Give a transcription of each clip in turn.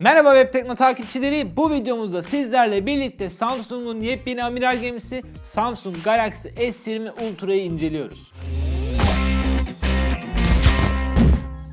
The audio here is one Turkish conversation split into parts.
Merhaba Web Tekno takipçileri. Bu videomuzda sizlerle birlikte Samsung'un yepyeni amiral gemisi Samsung Galaxy S20 Ultra'yı inceliyoruz.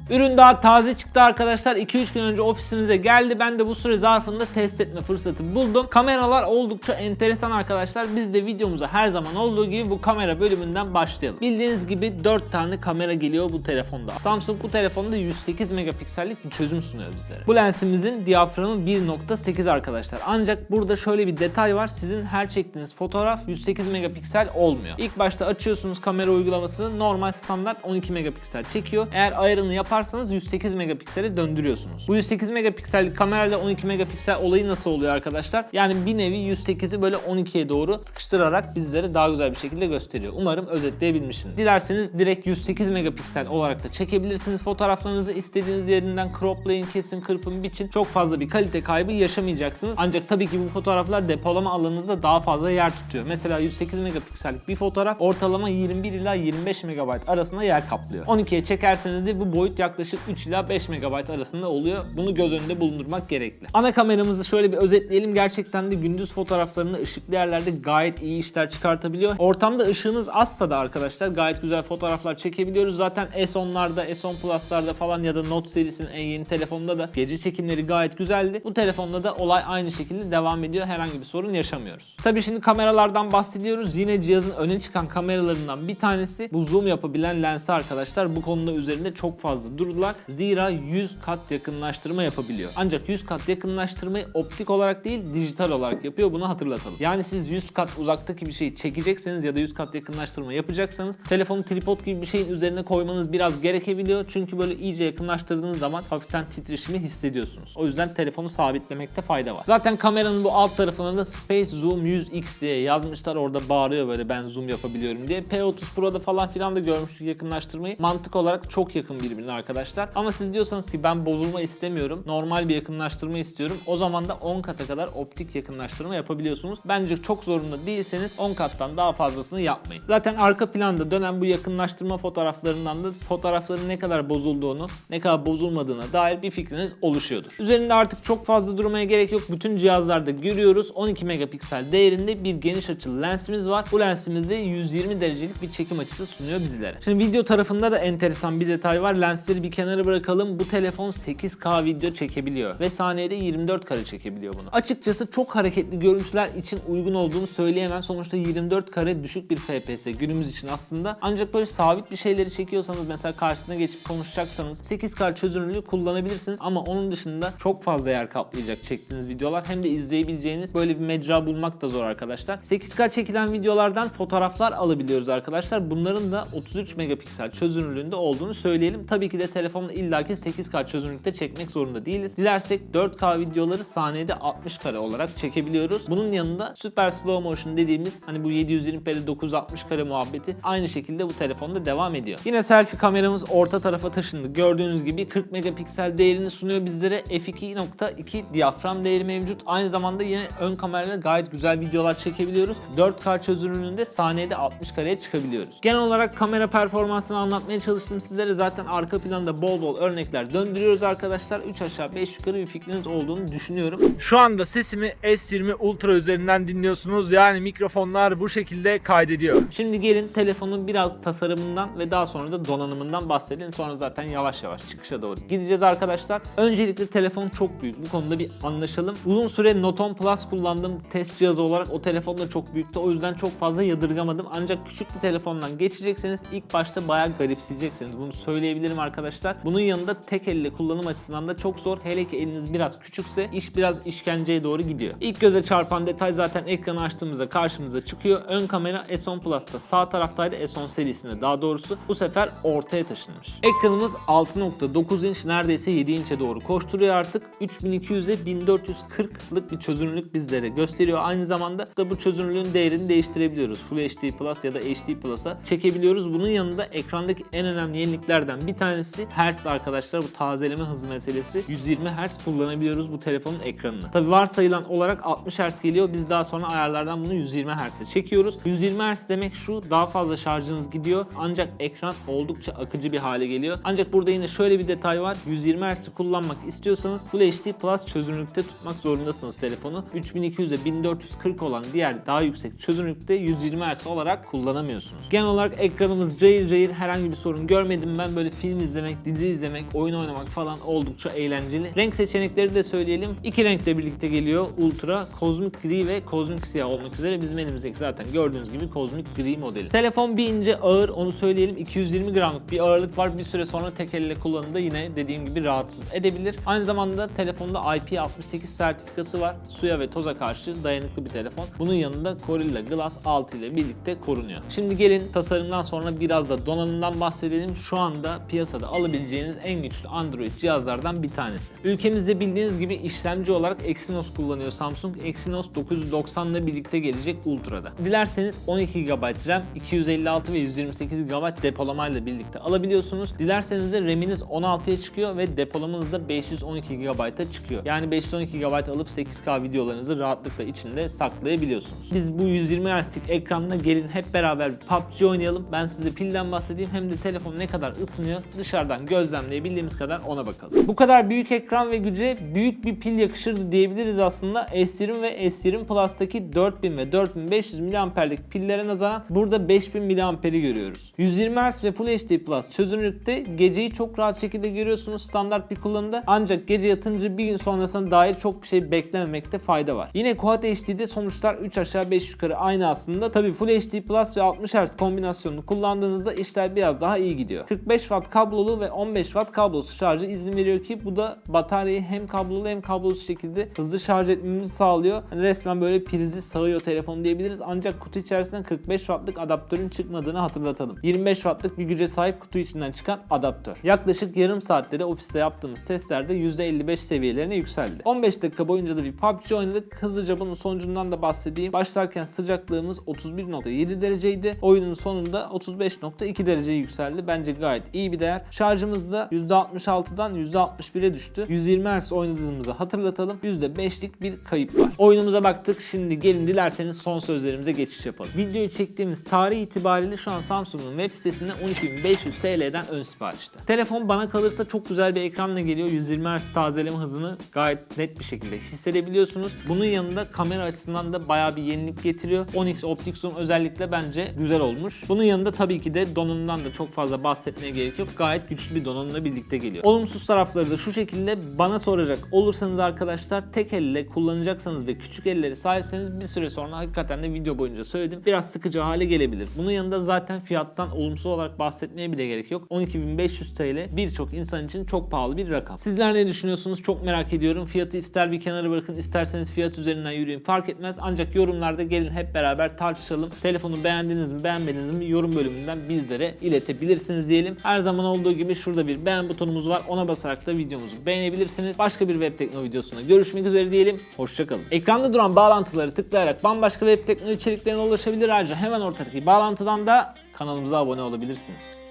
Ürün daha taze çıktı arkadaşlar. 2-3 gün önce ofisimize geldi. Ben de bu süre zarfında test etme fırsatı buldum. Kameralar oldukça enteresan arkadaşlar. Biz de videomuza her zaman olduğu gibi bu kamera bölümünden başlayalım. Bildiğiniz gibi 4 tane kamera geliyor bu telefonda. Samsung bu telefonda 108 megapiksellik bir çözüm sunuyor bizlere. Bu lensimizin diyaframı 1.8 arkadaşlar. Ancak burada şöyle bir detay var. Sizin her çektiğiniz fotoğraf 108 megapiksel olmuyor. İlk başta açıyorsunuz kamera uygulamasını normal standart 12 megapiksel çekiyor. Eğer ayarını yaparsanız 108 megapiksele döndürüyorsunuz. Bu 108 megapiksellik kamerayla 12 megapiksel olayı nasıl oluyor arkadaşlar? Yani bir nevi 108'i böyle 12'ye doğru sıkıştırarak bizlere daha güzel bir şekilde gösteriyor. Umarım özetleyebilmişim. Dilerseniz direkt 108 megapiksel olarak da çekebilirsiniz fotoğraflarınızı. istediğiniz yerinden croplayın, kesin, kırpın, biçin. Çok fazla bir kalite kaybı yaşamayacaksınız. Ancak tabii ki bu fotoğraflar depolama alanınızda daha fazla yer tutuyor. Mesela 108 megapiksellik bir fotoğraf ortalama 21 ila 25 megabayt arasında yer kaplıyor. 12'ye çekerseniz de bu boyut yaklaşık 3 ila 5 megabayt arasında oluyor. Bunu göz önünde bulundurmak gerekli. Ana kameramızı şöyle bir özetleyelim. Gerçekten de gündüz fotoğraflarında ışıklı yerlerde gayet iyi işler çıkartabiliyor. Ortamda ışığınız azsa da arkadaşlar gayet güzel fotoğraflar çekebiliyoruz. Zaten S10'larda, S10 Plus'larda falan ya da Note serisinin en yeni telefonunda da gece çekimleri gayet güzeldi. Bu telefonda da olay aynı şekilde devam ediyor. Herhangi bir sorun yaşamıyoruz. Tabii şimdi kameralardan bahsediyoruz. Yine cihazın öne çıkan kameralarından bir tanesi bu zoom yapabilen lensi arkadaşlar. Bu konuda üzerinde çok fazla durdular. Zira 100 kat yakınlaştırma yapabiliyor. Ancak 100 kat yakınlaştırmayı optik olarak değil dijital olarak yapıyor. Bunu hatırlatalım. Yani siz 100 kat uzaktaki bir şeyi çekecekseniz ya da 100 kat yakınlaştırma yapacaksanız telefonu tripod gibi bir şeyin üzerine koymanız biraz gerekebiliyor. Çünkü böyle iyice yakınlaştırdığınız zaman hafiften titreşimi hissediyorsunuz. O yüzden telefonu sabitlemekte fayda var. Zaten kameranın bu alt tarafına da Space Zoom 100X diye yazmışlar. Orada bağırıyor böyle ben zoom yapabiliyorum diye. P30 Pro'da falan filan da görmüştük yakınlaştırmayı. Mantık olarak çok yakın birbirine arkadaşlar. Ama siz diyorsanız ki ben bozulma istemiyorum. Normal bir yakınlaştırma istiyorum. O zaman da 10 kata kadar optik yakınlaştırma yapabiliyorsunuz. Bence çok zorunda değilseniz 10 kattan daha fazlasını yapmayın. Zaten arka planda dönen bu yakınlaştırma fotoğraflarından da fotoğrafların ne kadar bozulduğunu, ne kadar bozulmadığına dair bir fikriniz oluşuyordur. Üzerinde artık çok fazla durmaya gerek yok. Bütün cihazlarda görüyoruz. 12 megapiksel değerinde bir geniş açılı lensimiz var. Bu lensimizde 120 derecelik bir çekim açısı sunuyor bizlere. Şimdi video tarafında da enteresan bir detay var. Lensleri bir kenara bırakalım. Bu telefon 8K video çekebiliyor ve saniyede 24 kare çekebiliyor bunu. Açıkçası çok hareketli görüntüler için uygun olduğunu söyleyemem. Sonuçta 24 kare düşük bir FPS günümüz için aslında. Ancak böyle sabit bir şeyleri çekiyorsanız mesela karşısına geçip konuşacaksanız 8K çözünürlüğü kullanabilirsiniz ama onun dışında çok fazla yer kaplayacak çektiğiniz videolar. Hem de izleyebileceğiniz böyle bir mecra bulmak da zor arkadaşlar. 8K çekilen videolardan fotoğraflar alabiliyoruz arkadaşlar. Bunların da 33 megapiksel çözünürlüğünde olduğunu söyleyelim. Tabii ki de telefonla illaki 8K çözünürlükte çekmek zorunda değiliz. Dilersek 4K videoları saniyede 60 kare olarak çekebiliyoruz. Bunun yanında super slow motion dediğimiz hani bu 720p'de 960 kare muhabbeti aynı şekilde bu telefonda devam ediyor. Yine selfie kameramız orta tarafa taşındı. Gördüğünüz gibi 40 megapiksel değerini sunuyor bizlere. f2.2 diyafram değeri mevcut. Aynı zamanda yine ön kamerayla gayet güzel videolar çekebiliyoruz. 4K çözünürlüğünde saniyede 60 kareye çıkabiliyoruz. Genel olarak kamera performansını anlatmaya çalıştım sizlere. Zaten arka planda bol bol örnekler döndürüyoruz arkadaşlar. 3 aşağı 5 yukarı bir fikriniz olduğunu düşünüyorum. Şu anda sesimi S20 Ultra üzerinden dinliyorsunuz. Yani mikrofonlar bu şekilde kaydediyor. Şimdi gelin telefonun biraz tasarımından ve daha sonra da donanımından bahsedelim. Sonra zaten yavaş yavaş çıkışa doğru gideceğiz arkadaşlar. Öncelikle telefon çok büyük. Bu konuda bir anlaşalım. Uzun süre Note 10 Plus kullandım. Test cihazı olarak o telefon da çok büyüktü. O yüzden çok fazla yadırgamadım. Ancak küçük bir telefondan geçecekseniz ilk başta bayağı garipseyeceksiniz. Bunu söyleyebilirim arkadaşlar. Bunun yanında tek elle kullanım açısından da çok zor. Hele ki eliniz biraz küçükse iş biraz işkenceye doğru gidiyor. İlk göze çarpan detay zaten ekranı açtığımızda karşımıza çıkıyor. Ön kamera S10 Plus'ta sağ taraftaydı. S10 serisinde daha doğrusu. Bu sefer ortaya taşınmış. Ekranımız 6.9 inç neredeyse 7 inçe doğru koşturuyor artık. 3200'e 1440'lık bir çözünürlük bizlere gösteriyor. Aynı zamanda da bu çözünürlüğün değerini değiştirebiliyoruz. Full HD Plus ya da HD Plus'a çekebiliyoruz. Bunun yanında ekrandaki en önemli yeniliklerden bir tanesi tanesi Hertz arkadaşlar. Bu tazeleme hızı meselesi. 120 Hz kullanabiliyoruz bu telefonun ekranını. Tabi varsayılan olarak 60 Hz geliyor. Biz daha sonra ayarlardan bunu 120 Hz'e çekiyoruz. 120 Hz demek şu daha fazla şarjınız gidiyor. Ancak ekran oldukça akıcı bir hale geliyor. Ancak burada yine şöyle bir detay var. 120 Hz'i kullanmak istiyorsanız Full HD Plus çözünürlükte tutmak zorundasınız telefonu. 3200'e 1440 olan diğer daha yüksek çözünürlükte 120 Hz olarak kullanamıyorsunuz. Genel olarak ekranımız cayır cayır herhangi bir sorun görmedim ben. Böyle film izlemek, dizi izlemek, oyun oynamak falan oldukça eğlenceli. Renk seçenekleri de söyleyelim. İki renkle birlikte geliyor. Ultra, kozmik gri ve kozmik siyah olmak üzere bizim elimizdeki zaten gördüğünüz gibi kozmik gri modeli. Telefon bir ince ağır onu söyleyelim. 220 gramlık bir ağırlık var. Bir süre sonra tek elle kullanımda yine dediğim gibi rahatsız edebilir. Aynı zamanda telefonda IP68 sertifikası var. Suya ve toza karşı dayanıklı bir telefon. Bunun yanında Gorilla Glass 6 ile birlikte korunuyor. Şimdi gelin tasarımdan sonra biraz da donanımdan bahsedelim. Şu anda piyasada alabileceğiniz en güçlü Android cihazlardan bir tanesi. Ülkemizde bildiğiniz gibi işlemci olarak Exynos kullanıyor Samsung. Exynos 990 ile birlikte gelecek Ultra'da. Dilerseniz 12 GB RAM, 256 ve 128 GB depolamayla birlikte alabiliyorsunuz. Dilerseniz de RAM'iniz 16'ya çıkıyor ve depolamanız da 512 GB'a çıkıyor. Yani 512 GB alıp 8K videolarınızı rahatlıkla içinde saklayabiliyorsunuz. Biz bu 120 Hz'lik ekranla gelin hep beraber PUBG oynayalım. Ben size pilden bahsedeyim hem de telefon ne kadar ısınıyor dışarıdan gözlemleyebildiğimiz kadar ona bakalım. Bu kadar büyük ekran ve güce büyük bir pil yakışırdı diyebiliriz aslında. S20 ve S20 Plus'taki 4000 ve 4500 mAh'lik pillere nazaran burada 5000 mAh'i görüyoruz. 120 Hz ve Full HD Plus çözünürlükte geceyi çok rahat şekilde görüyorsunuz standart bir kullanımda. Ancak gece yatınca bir gün sonrasına dair çok bir şey beklememekte fayda var. Yine Quad HD'de sonuçlar 3 aşağı 5 yukarı aynı aslında. Tabi Full HD Plus ve 60 Hz kombinasyonunu kullandığınızda işler biraz daha iyi gidiyor. 45 Watt kablolu ve 15 Watt kablosuz şarjı izin veriyor ki bu da bataryayı hem kablolu hem kablosuz şekilde hızlı şarj etmemizi sağlıyor. Hani resmen böyle prizi sağıyor telefon diyebiliriz. Ancak kutu içerisinden 45 Watt'lık adaptörün çıkmadığını hatırlatalım. 25 Watt'lık bir güce sahip kutu içinden çıkan adaptör. Yaklaşık yarım saatte de ofiste yaptığımız testlerde %55 seviyelerine yükseldi. 15 dakika boyunca da bir PUBG oynadık. Hızlıca bunun sonucundan da bahsedeyim. Başlarken sıcaklığımız 31.7 dereceydi. Oyunun sonunda 35.2 dereceye yükseldi. Bence gayet iyi bir değer. Şarjımız da %66'dan %61'e düştü. 120 Hz oynadığımızı hatırlatalım. %5'lik bir kayıp var. Oyunumuza baktık. Şimdi gelin dilerseniz son sözlerimize geçiş yapalım. Videoyu çektiğimiz tarih itibariyle şu an Samsung'un web sitesinde 12.500 TL'den ön siparişte. Telefon bana kalırsa çok güzel bir ekranla geliyor. 120 Hz tazeleme hızını gayet net bir şekilde hissedebiliyorsunuz. Bunun yanında kamera açısından da bayağı bir yenilik getiriyor. 10x optik zoom özellikle bence güzel olmuş. Bunun yanında tabii ki de donanımdan da çok fazla bahsetmeye gerek yok. Gayet güçlü bir donanımla birlikte geliyor. Olumsuz tarafları da şu şekilde bana soracak olursanız arkadaşlar tek elle kullanacaksanız ve küçük elleri sahipseniz bir süre sonra hakikaten de video boyunca söyledim. Biraz sıkıcı hale gelebilir. Bunun yanında zaten fiyattan olumsuz olarak bahsetmeye bile gerek yok. 12.500 TL birçok insan için çok pahalı bir rakam. Sizler ne düşünüyorsunuz? Çok merak ediyorum. Fiyatı ister bir kenara bırakın isterseniz fiyat üzerinden yürüyün fark etmez. Ancak yorumlarda gelin hep beraber tartışalım. Telefonu beğendiniz mi beğenmediniz mi yorum bölümünden bizlere iletebilirsiniz diyelim. Her zaman olduğu gibi şurada bir beğen butonumuz var. Ona basarak da videomuzu beğenebilirsiniz. Başka bir web tekno videosunda görüşmek üzere diyelim. Hoşçakalın. Ekranda duran bağlantıları tıklayarak bambaşka web tekno içeriklerine ulaşabilir. Ayrıca hemen ortadaki bağlantıdan da kanalımıza abone olabilirsiniz.